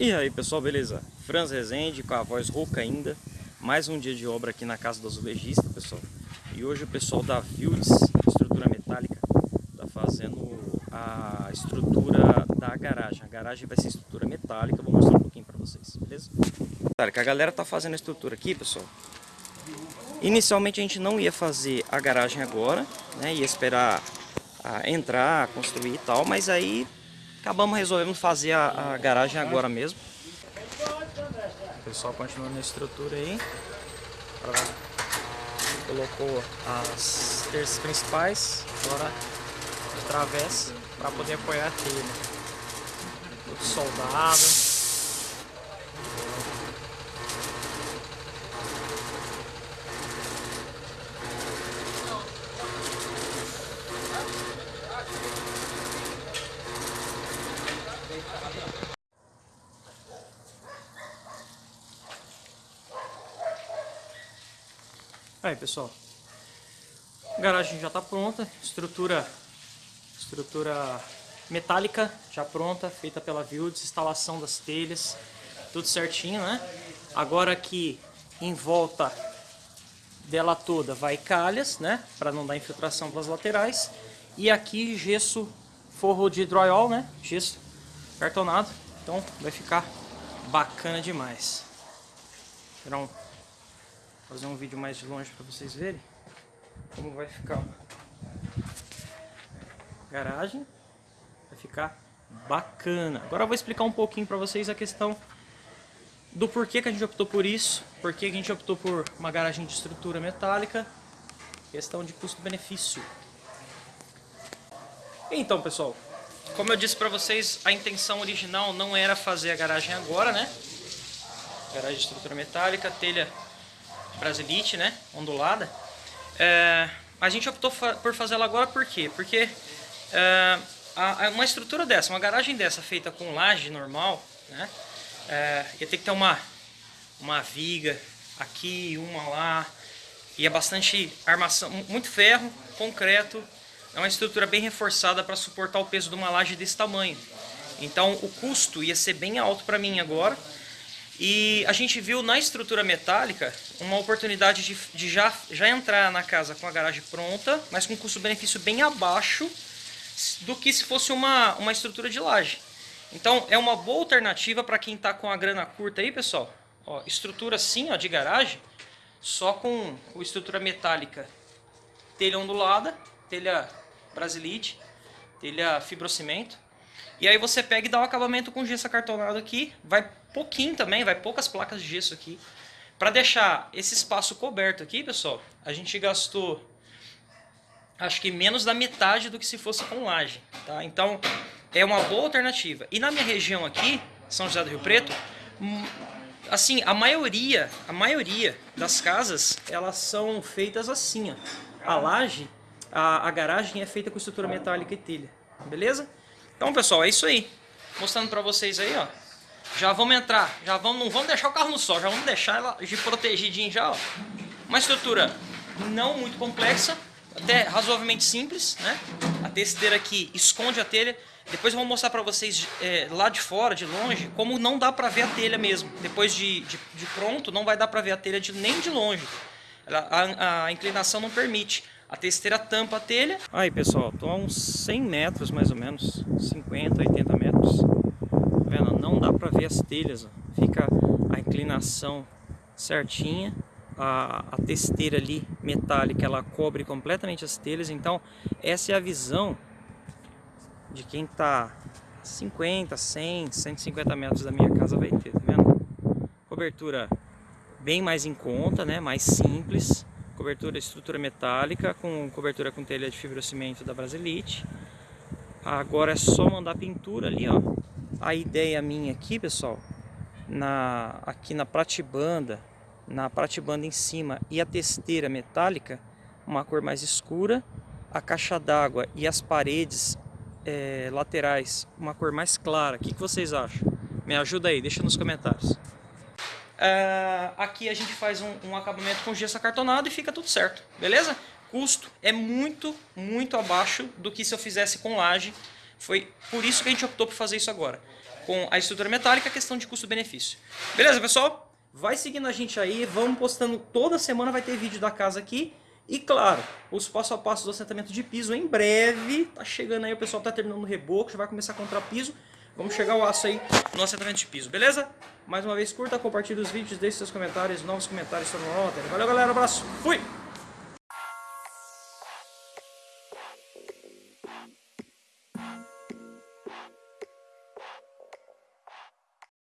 E aí pessoal, beleza? Franz Rezende com a voz rouca ainda Mais um dia de obra aqui na casa do azulejista, pessoal E hoje o pessoal da Fields, estrutura metálica Tá fazendo a estrutura da garagem A garagem vai ser estrutura metálica, vou mostrar um pouquinho pra vocês, beleza? A galera tá fazendo a estrutura aqui, pessoal Inicialmente a gente não ia fazer a garagem agora né? Ia esperar entrar, construir e tal Mas aí Acabamos resolvendo fazer a, a garagem agora mesmo. O pessoal continuando na estrutura aí. Colocou as terças principais, agora de travessa, para poder apoiar a telha. Tudo soldado. Aí pessoal, a garagem já está pronta, estrutura, estrutura metálica já pronta, feita pela Vildes, instalação das telhas, tudo certinho, né? Agora aqui em volta dela toda vai calhas, né? Para não dar infiltração pelas laterais. E aqui gesso, forro de drywall, né? Gesso cartonado. Então vai ficar bacana demais. Será um fazer um vídeo mais de longe para vocês verem como vai ficar a garagem. Vai ficar bacana. Agora eu vou explicar um pouquinho para vocês a questão do porquê que a gente optou por isso, porquê que a gente optou por uma garagem de estrutura metálica, questão de custo-benefício. Então, pessoal, como eu disse para vocês, a intenção original não era fazer a garagem agora, né? Garagem de estrutura metálica, telha Brasilite, né? Ondulada. É, a gente optou fa por fazer ela agora por quê? Porque é, a, a, uma estrutura dessa, uma garagem dessa feita com laje normal, né? É, ia ter que ter uma, uma viga aqui, uma lá. E é bastante armação, muito ferro, concreto. É uma estrutura bem reforçada para suportar o peso de uma laje desse tamanho. Então o custo ia ser bem alto para mim agora. E a gente viu na estrutura metálica uma oportunidade de, de já, já entrar na casa com a garagem pronta, mas com custo-benefício bem abaixo do que se fosse uma, uma estrutura de laje. Então é uma boa alternativa para quem está com a grana curta aí, pessoal. Ó, estrutura assim, ó, de garagem, só com, com estrutura metálica, telha ondulada, telha brasilite, telha fibrocimento. E aí você pega e dá o um acabamento com gesso acartonado aqui, vai pouquinho também, vai poucas placas de gesso aqui. Para deixar esse espaço coberto aqui, pessoal, a gente gastou acho que menos da metade do que se fosse com laje, tá? Então, é uma boa alternativa. E na minha região aqui, São José do Rio Preto, hum, assim, a maioria, a maioria das casas, elas são feitas assim, ó. A laje, a, a garagem é feita com estrutura metálica e telha, beleza? Então, pessoal, é isso aí. Mostrando para vocês aí, ó. Já vamos entrar, já vamos, não vamos deixar o carro no sol, já vamos deixar ela de protegidinho já, ó. Uma estrutura não muito complexa, até razoavelmente simples, né? A testeira aqui esconde a telha. Depois eu vou mostrar para vocês é, lá de fora, de longe, como não dá para ver a telha mesmo. Depois de, de, de, pronto, não vai dar para ver a telha de, nem de longe. Ela, a, a, inclinação não permite. A testeira tampa a telha. Aí pessoal, tô a uns 100 metros mais ou menos, 50, 80 metros vendo? Não dá para ver as telhas, ó. fica a inclinação certinha, a, a testeira ali metálica, ela cobre completamente as telhas, então essa é a visão de quem está 50, 100, 150 metros da minha casa vai ter, tá vendo? Cobertura bem mais em conta, né? mais simples, cobertura estrutura metálica, com cobertura com telha de fibrocimento da Brasilite. Agora é só mandar pintura ali, ó, a ideia minha aqui, pessoal, na, aqui na pratibanda, na pratibanda em cima e a testeira metálica, uma cor mais escura, a caixa d'água e as paredes é, laterais, uma cor mais clara. O que, que vocês acham? Me ajuda aí, deixa nos comentários. É, aqui a gente faz um, um acabamento com gesso acartonado e fica tudo certo, beleza? Custo é muito, muito abaixo do que se eu fizesse com laje foi por isso que a gente optou por fazer isso agora. com a estrutura metálica, a questão de custo-benefício. Beleza, pessoal? Vai seguindo a gente aí, vamos postando toda semana, vai ter vídeo da casa aqui. E claro, os passo a passo do assentamento de piso em breve, tá chegando aí, o pessoal tá terminando o reboco, já vai começar a comprar piso. Vamos chegar o aço aí no assentamento de piso, beleza? Mais uma vez, curta, compartilhe os vídeos, deixe seus comentários, novos comentários sobre o Valeu galera, abraço, fui!